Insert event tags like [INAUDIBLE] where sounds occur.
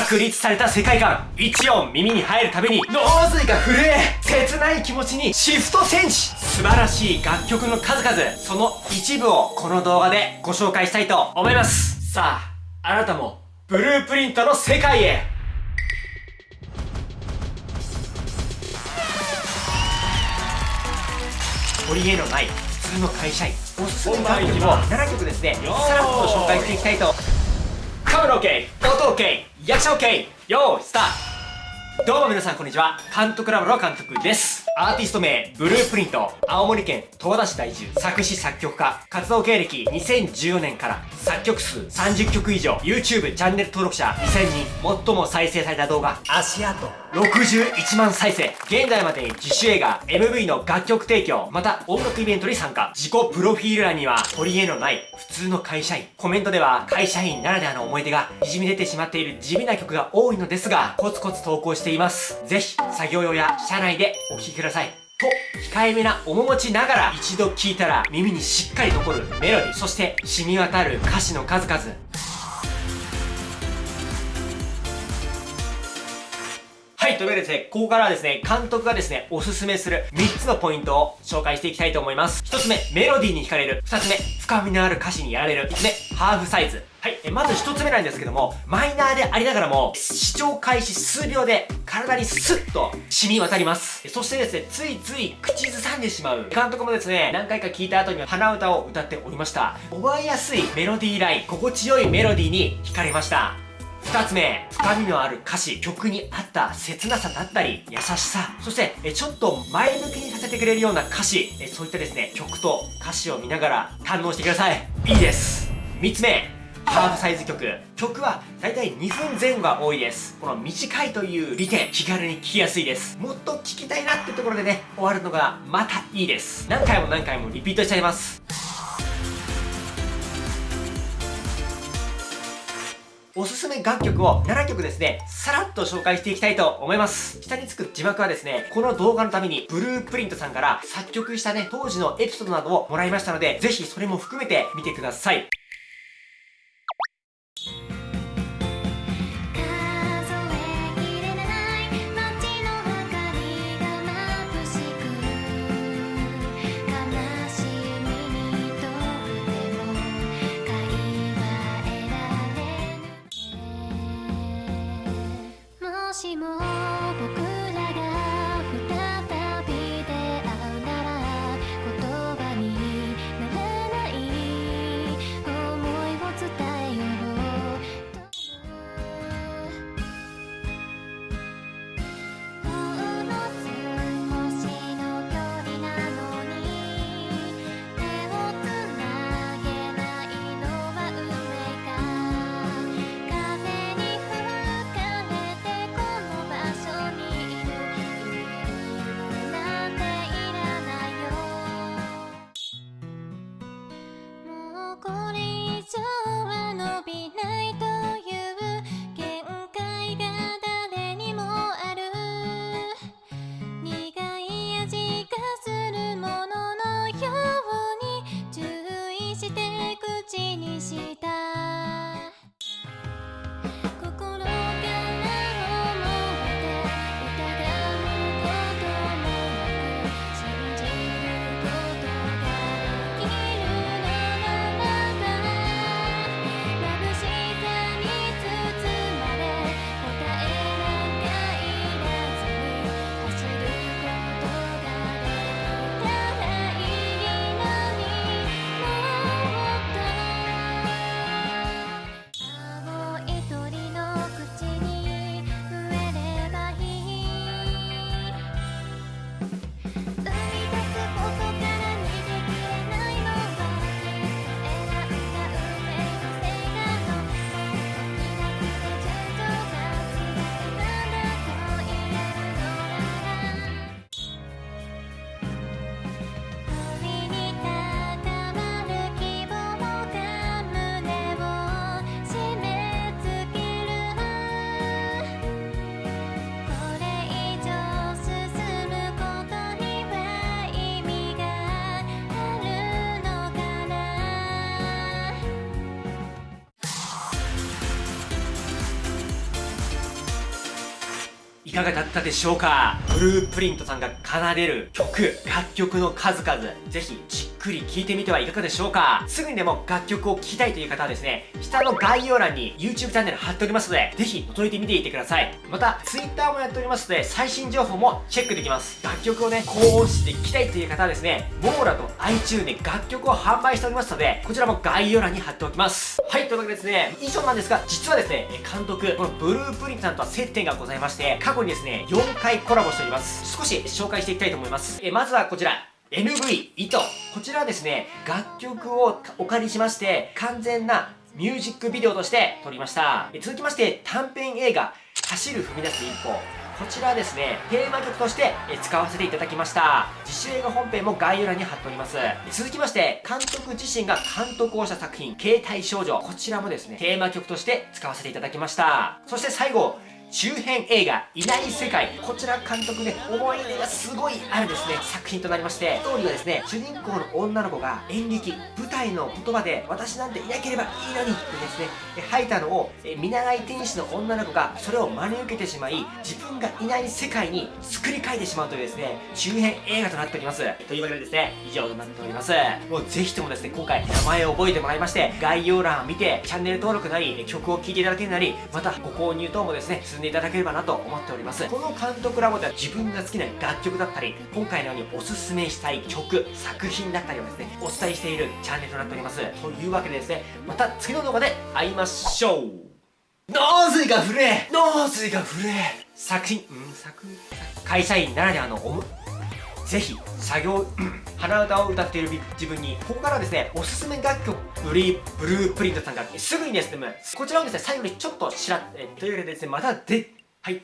確立された世界観。一音耳に入るたびに脳髄が震え切ない気持ちにシフトチェンジ素晴らしい楽曲の数々。その一部をこの動画でご紹介したいと思います。さああなたもブループリントの世界へ。取り柄のない普通の会社員。おすすめの楽曲を7曲ですね。さらっと紹介していきたいとカメラ OK 音 OK 役者 OK よーいスタート。どうも皆さんこんにちは。監督ラボの監督です。アーティスト名ブループリント。青森県十和田市在住。作詞作曲家。活動経歴2014年から。作曲数30曲以上。YouTube チャンネル登録者2000人最も再生された動画。足跡61万再生。現在までに自主映画 MV の楽曲提供また音楽イベントに参加。自己プロフィール欄には取り柄のない普通の会社員。コメントでは会社員ならではの思い出が滲み出てしまっている地味な曲が多いのですがコツコツ投稿しています。ぜひ作業用や車内でお聴きください。と控えめな面持ちながら一度聴いたら耳にしっかり残るメロディそして染み渡る歌詞の数々。はい、というわけでですね、ここからはですね、監督がですね、おすすめする3つのポイントを紹介していきたいと思います。1つ目、メロディーに惹かれる。2つ目、深みのある歌詞にやられる。3つ目、ハーフサイズ。はい、えまず1つ目なんですけども、マイナーでありながらも、視聴開始数秒で体にスッと染み渡ります。そしてですね、ついつい口ずさんでしまう。監督もですね、何回か聞いた後には鼻歌を歌っておりました。覚えやすいメロディーライン、心地よいメロディーに惹かれました。2つ目、深みのある歌詞、曲に合った切なさだったり、優しさ、そして、えちょっと前向きにさせてくれるような歌詞、えそういったですね、曲と歌詞を見ながら堪能してください。いいです。3つ目、ハーフサイズ曲。曲はだいたい2分前後が多いです。この短いという利点、気軽に聴きやすいです。もっと聴きたいなってところでね、終わるのがまたいいです。何回も何回もリピートしちゃいます。おすすめ楽曲を7曲ですね、さらっと紹介していきたいと思います。下につく字幕はですね、この動画のためにブループリントさんから作曲したね、当時のエピソードなどをもらいましたので、ぜひそれも含めて見てください。かがだったでしょうか？ブループリントさんが奏でる曲、楽曲の数々、ぜひじっくり聴いてみてはいかがでしょうか？すぐにでも楽曲を聴きたいという方はですね、下の概要欄に YouTube チャンネル貼っておりますので、ぜひ覗いてみていてください。また、Twitter もやっておりますので、最新情報もチェックできます。楽曲をね、高音質で聴きたいという方はですね、モーラと iTune で楽曲を販売しておりますので、こちらも概要欄に貼っておきます。はい、というわけでですね、以上なんですが、実はですね、監督、このブループリントさんとは接点がございまして、過去にですね、4回コラボしております。少し紹介していきたいと思います。えまずはこちら。NV 糸こちらはですね楽曲をお借りしまして完全なミュージックビデオとして撮りました続きまして短編映画走る踏み出す一歩こちらはですね、テーマ曲として使わせていただきました。自主映画本編も概要欄に貼っております。続きまして、監督自身が監督をした作品、携帯少女。こちらもですね、テーマ曲として使わせていただきました。そして最後、中編映画「いない世界」こちら監督ね思い出がすごいあるですね作品となりましてストーリーはですね主人公の女の子が演劇舞台の言葉で私なんていなければいいのにってですね吐いたのを見習い天使の女の子がそれを真に受けてしまい自分がいない世界に作り変えてしまうというですね中編映画となっております。というわけでですね以上となっております。もうぜひともですね今回名前を覚えてもらいまして概要欄を見てチャンネル登録なり曲を聴いていただけるなりまたご購入等もですねんでいただければなと思っております。この監督ラボでは自分が好きな楽曲だったり今回のようにおすすめしたい曲作品だったりをですねお伝えしているチャンネルとなっております。というわけでですねまた次の動画で会いましょう。脳髄が震え脳髄が震え作品？うん作品？会社員ならではのおむぜひ作業 [CLEARS THROAT] 鼻歌を歌っている自分にここからですねおすすめ楽曲ブリブループリントさんがすぐにですねこちらをですね最後にちょっとしらえというわけでですねまたではい